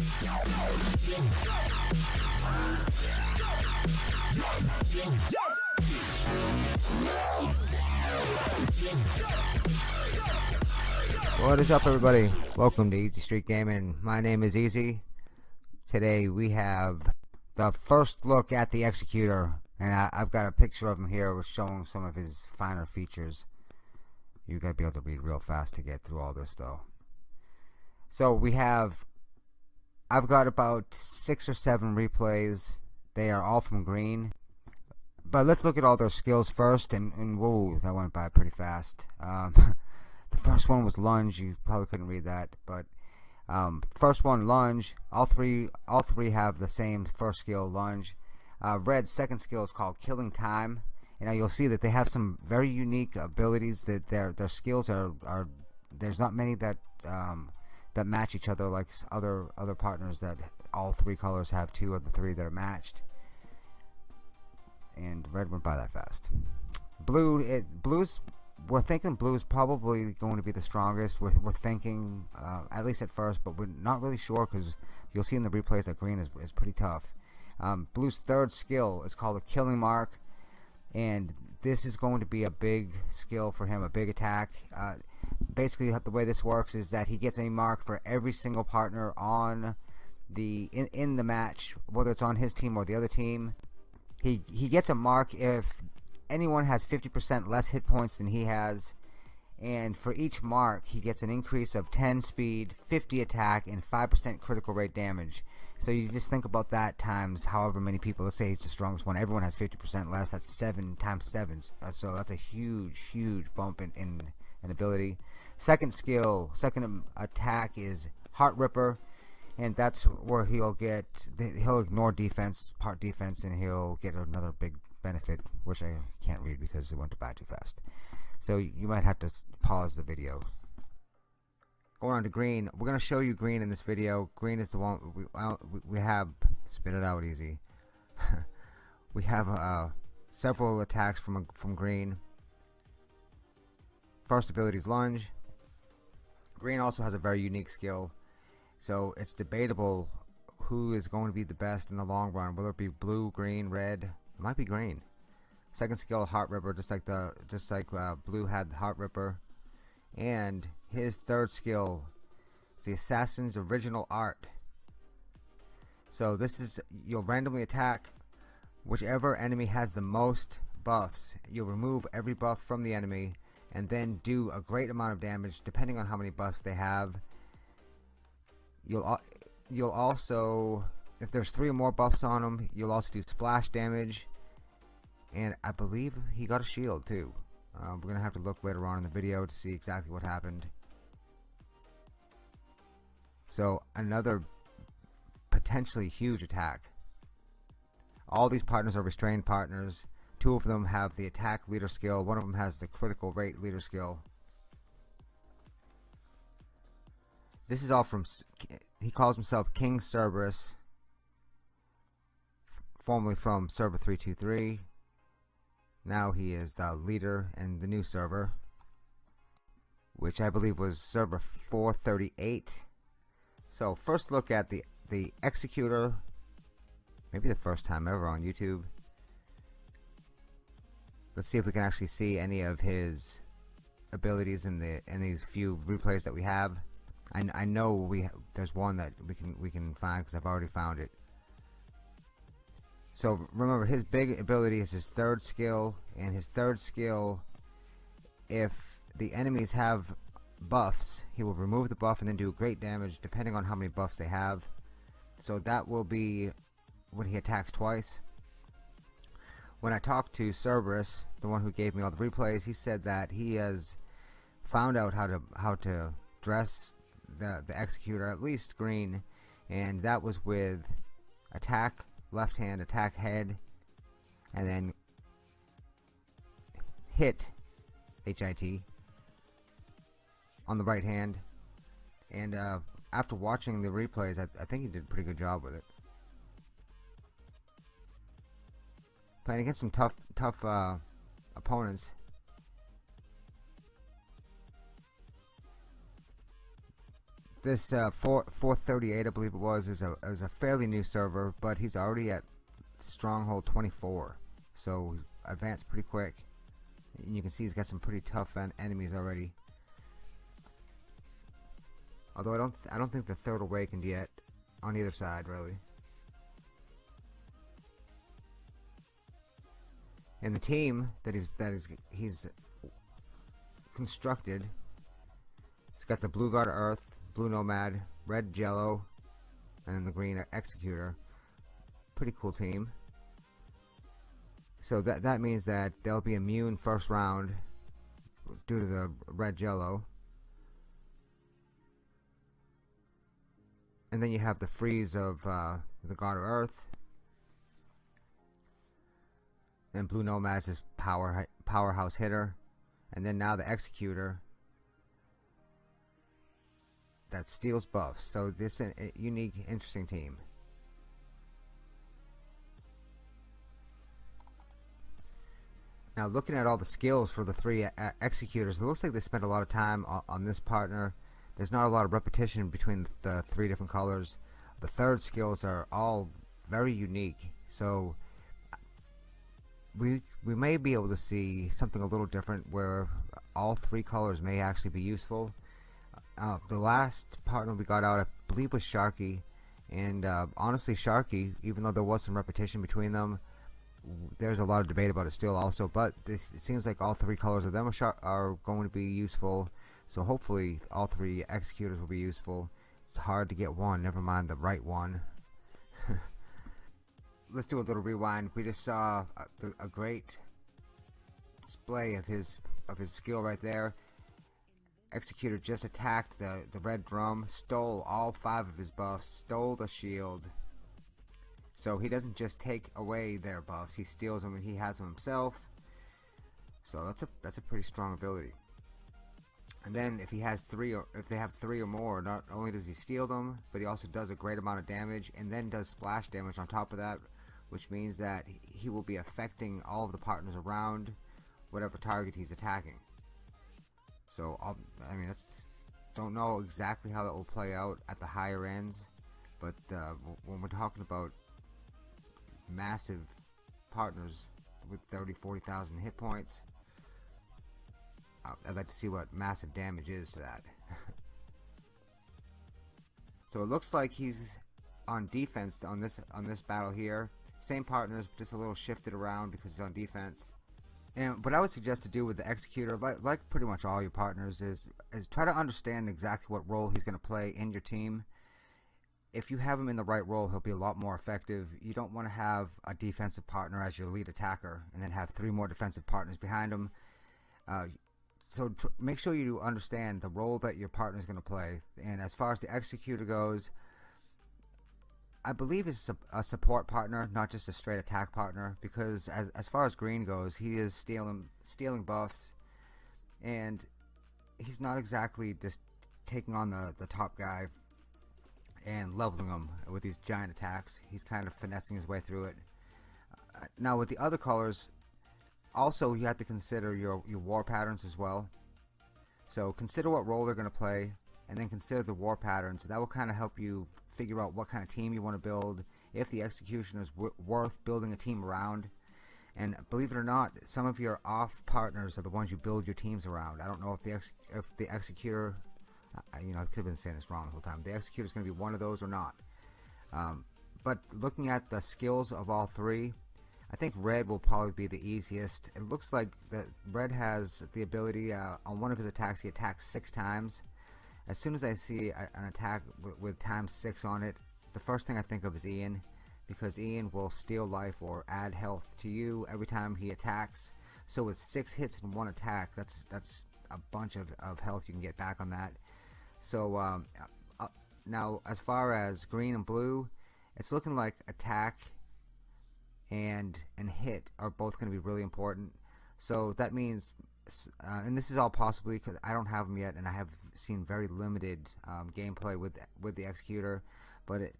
What is up everybody? Welcome to Easy Street Gaming. My name is Easy. Today we have the first look at the Executor and I, have got a picture of him here showing some of his finer features. You gotta be able to read real fast to get through all this though. So we have I've got about six or seven replays. They are all from green. But let's look at all their skills first and, and whoa, that went by pretty fast. Um, the first one was lunge, you probably couldn't read that, but um, first one lunge, all three all three have the same first skill lunge. Uh, Red's second skill is called Killing Time. You know, you'll see that they have some very unique abilities. That their their skills are are there's not many that um, that match each other like other other partners that all three colors have two of the three that are matched. And red went by that fast. Blue, it blue's we're thinking blue is probably going to be the strongest. We're, we're thinking, uh, at least at first, but we're not really sure because you'll see in the replays that green is, is pretty tough. Um, Blue's third skill is called the Killing Mark, and this is going to be a big skill for him, a big attack. Uh, basically, the way this works is that he gets a mark for every single partner on the in, in the match, whether it's on his team or the other team. He he gets a mark if anyone has 50% less hit points than he has. And for each mark he gets an increase of 10 speed 50 attack and 5% critical rate damage. So you just think about that times however many people. Let's say he's the strongest one. Everyone has 50% less. That's 7 times 7 uh, so that's a huge huge bump in, in, in ability. Second skill second attack is Heart Ripper and that's where he'll get he'll ignore defense part defense and he'll get another big benefit which I can't read because it went by too fast. So you might have to pause the video. Going on to green. We're going to show you green in this video. Green is the one we, we have spit it out easy. We have uh, several attacks from from green first ability is lunge green also has a very unique skill. So it's debatable who is going to be the best in the long run whether it be blue green red it might be green. Second skill Heart Ripper just like the just like uh, blue had Heart Ripper. And his third skill is the assassin's original art. So this is you'll randomly attack whichever enemy has the most buffs. You'll remove every buff from the enemy and then do a great amount of damage depending on how many buffs they have. You'll you'll also if there's three or more buffs on them you'll also do splash damage. And I believe he got a shield too. Uh, we're gonna have to look later on in the video to see exactly what happened. So another potentially huge attack. All these partners are restrained partners two of them have the attack leader skill one of them has the critical rate leader skill. This is all from he calls himself King Cerberus formerly from server 323 now he is the leader in the new server which I believe was server 438 so first look at the the executor. Maybe the first time ever on YouTube let's see if we can actually see any of his abilities in the in these few replays that we have. I, I know we there's one that we can we can find because I've already found it. So remember his big ability is his third skill and his third skill if the enemies have buffs he will remove the buff and then do great damage depending on how many buffs they have. So that will be when he attacks twice when I talked to Cerberus the one who gave me all the replays he said that he has found out how to how to dress the the executor at least green and that was with attack left hand attack head and then hit HIT on the right hand. And uh, after watching the replays I, I, think he did a pretty good job with it playing against some tough tough uh, opponents. This uh, 4 438 I believe it was is a is a fairly new server but he's already at stronghold 24 so advanced pretty quick. And you can see he's got some pretty tough en enemies already. Although I don't I don't think the third awakened yet on either side really and the team that he's that is he's constructed it's got the blue guard earth blue nomad red jello and then the green executor. Pretty cool team. So that that means that they'll be immune first round due to the red jello. And then you have the freeze of uh, the god of earth and blue nomad's is power powerhouse hitter and then now the executor that steals buffs so this is a unique interesting team Now looking at all the skills for the three uh, executors, it looks like they spent a lot of time on, this partner. There's not a lot of repetition between the three different colors. The third skills are all very unique. So we we may be able to see something a little different where all three colors may actually be useful. Uh, the last partner we got out, I believe, was Sharky, and uh, honestly, Sharky, even though there was some repetition between them, there's a lot of debate about it still also but this it seems like all three colors of them are, are going to be useful. So hopefully all three executors will be useful. It's hard to get one never mind the right one let's do a little rewind we just saw a, a, great display of his of his skill right there executor just attacked the the red drum stole all five of his buffs stole the shield so he doesn't just take away their buffs, he steals them and he has them himself. So that's a that's a pretty strong ability. And then if he has three or if they have three or more, not only does he steal them, but he also does a great amount of damage and then does splash damage on top of that, which means that he will be affecting all of the partners around whatever target he's attacking. So I mean that's don't know exactly how that will play out at the higher ends, but uh, when we're talking about massive partners with 30 40,000 hit points I'd like to see what massive damage is to that so it looks like he's on defense on this on this battle here same partners just a little shifted around because he's on defense and what I would suggest to do with the executor like, like pretty much all your partners is is try to understand exactly what role he's going to play in your team if you have him in the right role, he'll be a lot more effective. You don't want to have a defensive partner as your lead attacker and then have three more defensive partners behind him. Uh, so make sure you understand the role that your partner is going to play. And as far as the executor goes, I believe it's a, support partner, not just a straight attack partner. Because as as far as Green goes, he is stealing stealing buffs, and he's not exactly just taking on the the top guy and leveling him with these giant attacks. He's kind of finessing his way through it. Uh, now with the other colors, also you have to consider your, your war patterns as well. So consider what role they're going to play and then consider the war patterns. That will kind of help you figure out what kind of team you want to build, if the execution is worth building a team around. And believe it or not, some of your off partners are the ones you build your teams around. I don't know if the if the executor I, you know, I could have been saying this wrong the whole time. The executor is going to be one of those or not. Um, but looking at the skills of all three, I think red will probably be the easiest. It looks like that red has the ability uh, on one of his attacks. He attacks six times. As soon as I see a, an attack with times six on it, the first thing I think of is Ian, because Ian will steal life or add health to you every time he attacks. So with six hits in one attack, that's that's a bunch of, of health you can get back on that. So um, uh, now as far as green and blue, it's looking like attack and and hit are both going to be really important. So that means, uh, and this is all possibly because I don't have them yet, and I have seen very limited um, gameplay with with the executor. But it,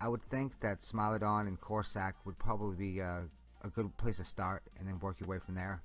I would think that Smilodon and Corsac would probably be a good place to start, and then work your way from there.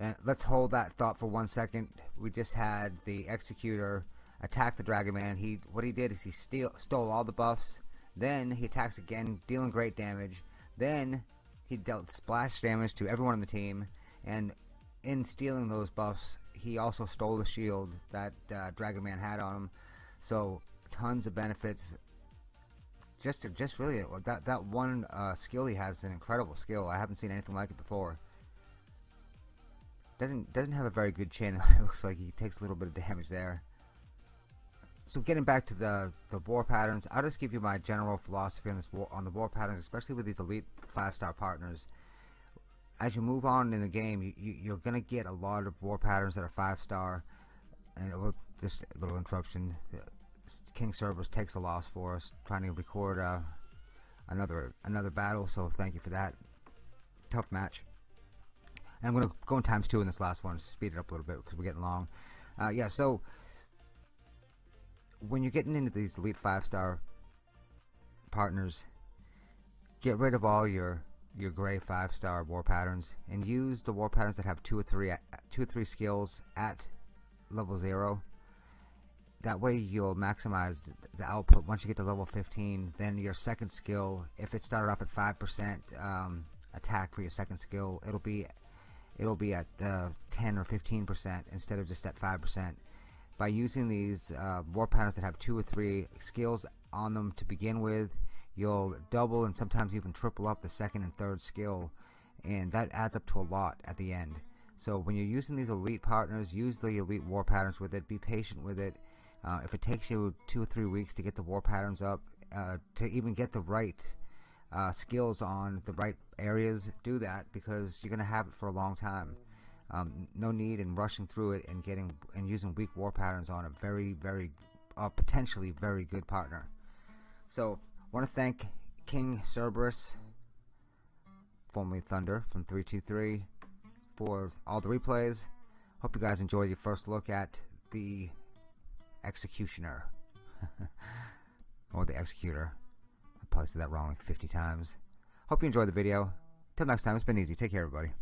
And let's hold that thought for one second. We just had the executor attack the Dragon Man. He what he did is he steal, stole all the buffs. Then he attacks again, dealing great damage. Then he dealt splash damage to everyone on the team, and in stealing those buffs, he also stole the shield that uh, Dragon Man had on him. So tons of benefits. Just, just really that that one uh, skill he has is an incredible skill. I haven't seen anything like it before. Doesn't doesn't have a very good chin. it looks like he takes a little bit of damage there. So getting back to the the war patterns, I'll just give you my general philosophy on this war, on the war patterns, especially with these elite five star partners. As you move on in the game, you, you, you're gonna get a lot of war patterns that are five star, and will, a little interruption. King Cerberus takes a loss for us, trying to record uh, another another battle. So thank you for that. Tough match. And I'm going to go in times two in this last one, speed it up a little bit because we're getting long. Uh, yeah, so when you're getting into these elite five star partners, get rid of all your your gray five star war patterns and use the war patterns that have two or three two or three skills at level zero. That way you'll maximize the output. Once you get to level 15 then your second skill if it started off at 5% um, attack for your second skill it'll be it'll be at uh, 10 or 15% instead of just at 5% by using these uh, war patterns that have two or three skills on them to begin with you'll double and sometimes even triple up the second and third skill and that adds up to a lot at the end so when you're using these elite partners use the elite war patterns with it be patient with it uh, if it takes you two or three weeks to get the war patterns up, uh, to even get the right uh, skills on the right areas, do that because you're going to have it for a long time. Um, no need in rushing through it and getting and using weak war patterns on a very, very, uh, potentially very good partner. So, want to thank King Cerberus, formerly Thunder from 323, for all the replays. Hope you guys enjoyed your first look at the executioner. or the executor. I probably said that wrong like 50 times. Hope you enjoyed the video. Till next time, it's been easy. Take care, everybody.